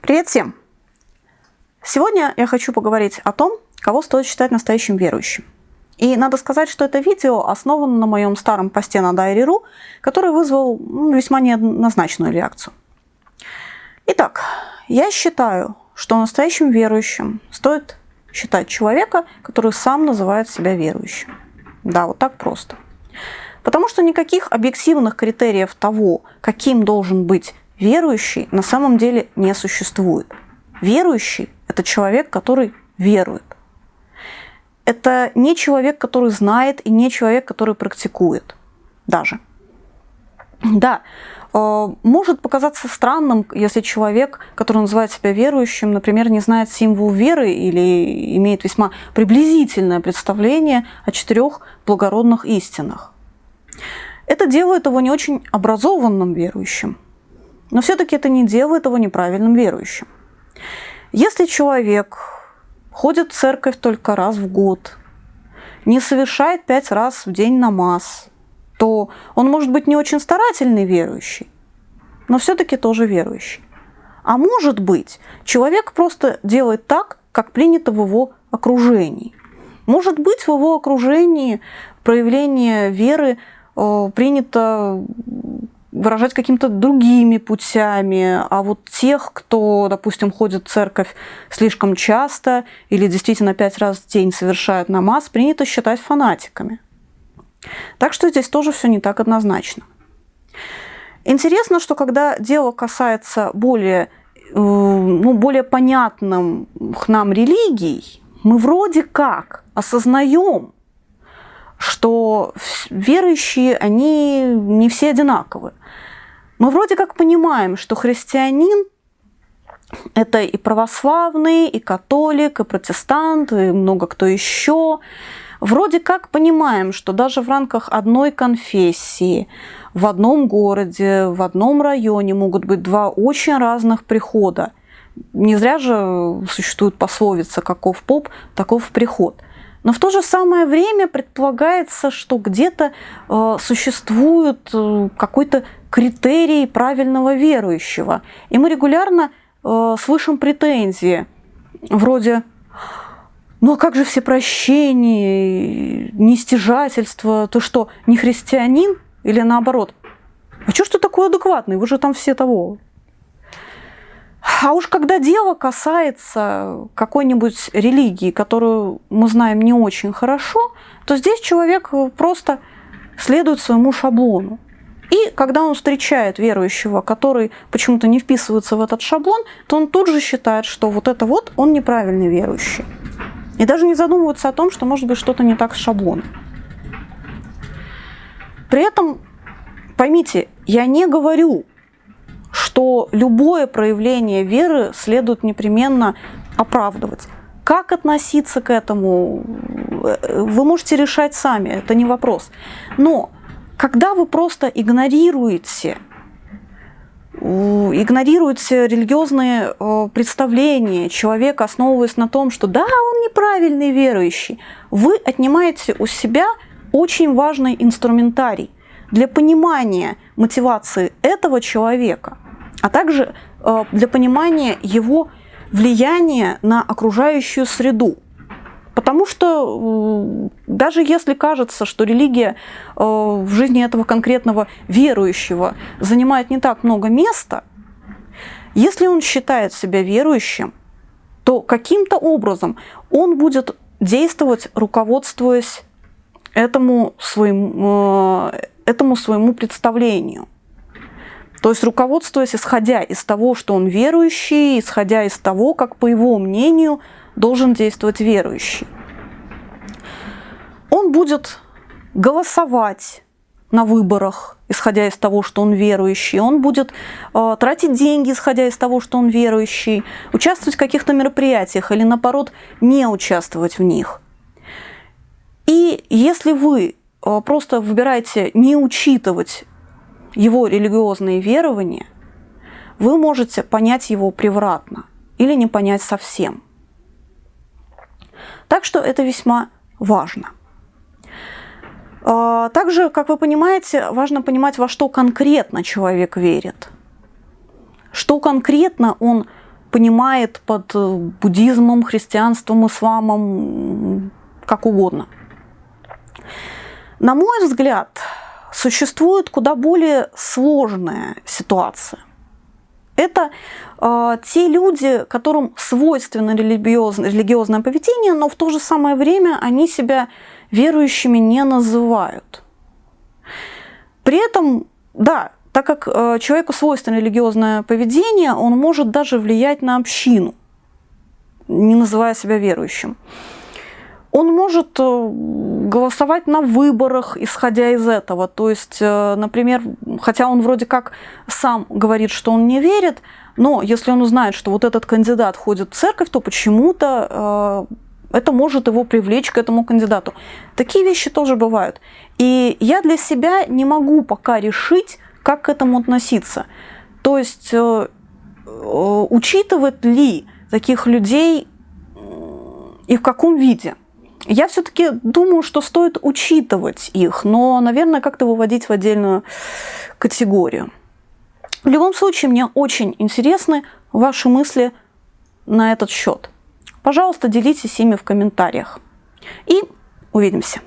Привет всем! Сегодня я хочу поговорить о том, кого стоит считать настоящим верующим. И надо сказать, что это видео основано на моем старом посте на Дайри.ру, который вызвал ну, весьма неоднозначную реакцию. Итак, я считаю, что настоящим верующим стоит считать человека, который сам называет себя верующим. Да, вот так просто. Потому что никаких объективных критериев того, каким должен быть верующий, на самом деле не существует. Верующий – это человек, который верует. Это не человек, который знает, и не человек, который практикует даже. Да, э, может показаться странным, если человек, который называет себя верующим, например, не знает символ веры или имеет весьма приблизительное представление о четырех благородных истинах. Это делает его не очень образованным верующим, но все-таки это не делает его неправильным верующим. Если человек ходит в церковь только раз в год, не совершает пять раз в день намаз, то он может быть не очень старательный верующий, но все-таки тоже верующий. А может быть, человек просто делает так, как принято в его окружении. Может быть, в его окружении проявление веры Э, принято выражать какими-то другими путями, а вот тех, кто, допустим, ходит в церковь слишком часто или действительно пять раз в день совершает намаз, принято считать фанатиками. Так что здесь тоже все не так однозначно. Интересно, что когда дело касается более, э, ну, более понятным нам религий, мы вроде как осознаем, что верующие, они не все одинаковы. Мы вроде как понимаем, что христианин – это и православный, и католик, и протестант, и много кто еще. Вроде как понимаем, что даже в рамках одной конфессии в одном городе, в одном районе могут быть два очень разных прихода. Не зря же существует пословица «каков поп, таков приход». Но в то же самое время предполагается, что где-то э, существует э, какой-то критерий правильного верующего. И мы регулярно э, слышим претензии вроде ну а как же все прощения, нестяжательство, то что, не христианин или наоборот? А что ж ты такой адекватный, вы же там все того. А уж когда дело касается какой-нибудь религии, которую мы знаем не очень хорошо, то здесь человек просто следует своему шаблону. И когда он встречает верующего, который почему-то не вписывается в этот шаблон, то он тут же считает, что вот это вот он неправильный верующий. И даже не задумывается о том, что может быть что-то не так с шаблоном. При этом, поймите, я не говорю, что любое проявление веры следует непременно оправдывать. Как относиться к этому, вы можете решать сами, это не вопрос. Но когда вы просто игнорируете игнорируете религиозные э, представления человека, основываясь на том, что да, он неправильный верующий, вы отнимаете у себя очень важный инструментарий для понимания мотивации этого человека – а также э, для понимания его влияния на окружающую среду. Потому что даже если кажется, что религия э, в жизни этого конкретного верующего занимает не так много места, если он считает себя верующим, то каким-то образом он будет действовать, руководствуясь этому своему, э, этому своему представлению – то есть руководствуясь, исходя из того, что он верующий, исходя из того, как, по его мнению, должен действовать верующий. Он будет голосовать на выборах, исходя из того, что он верующий. Он будет э, тратить деньги, исходя из того, что он верующий, участвовать в каких-то мероприятиях или, наоборот, не участвовать в них. И если вы э, просто выбираете не учитывать его религиозные верования, вы можете понять его превратно или не понять совсем. Так что это весьма важно. А, также, как вы понимаете, важно понимать, во что конкретно человек верит. Что конкретно он понимает под э, буддизмом, христианством, исламом, как угодно. На мой взгляд, существует куда более сложная ситуация. Это э, те люди, которым свойственно религиозное, религиозное поведение, но в то же самое время они себя верующими не называют. При этом, да, так как э, человеку свойственно религиозное поведение, он может даже влиять на общину, не называя себя верующим. Он может э, голосовать на выборах, исходя из этого. То есть, э, например, хотя он вроде как сам говорит, что он не верит, но если он узнает, что вот этот кандидат ходит в церковь, то почему-то э, это может его привлечь к этому кандидату. Такие вещи тоже бывают. И я для себя не могу пока решить, как к этому относиться. То есть, учитывать ли таких людей и в каком виде. Я все-таки думаю, что стоит учитывать их, но, наверное, как-то выводить в отдельную категорию. В любом случае, мне очень интересны ваши мысли на этот счет. Пожалуйста, делитесь ими в комментариях. И увидимся.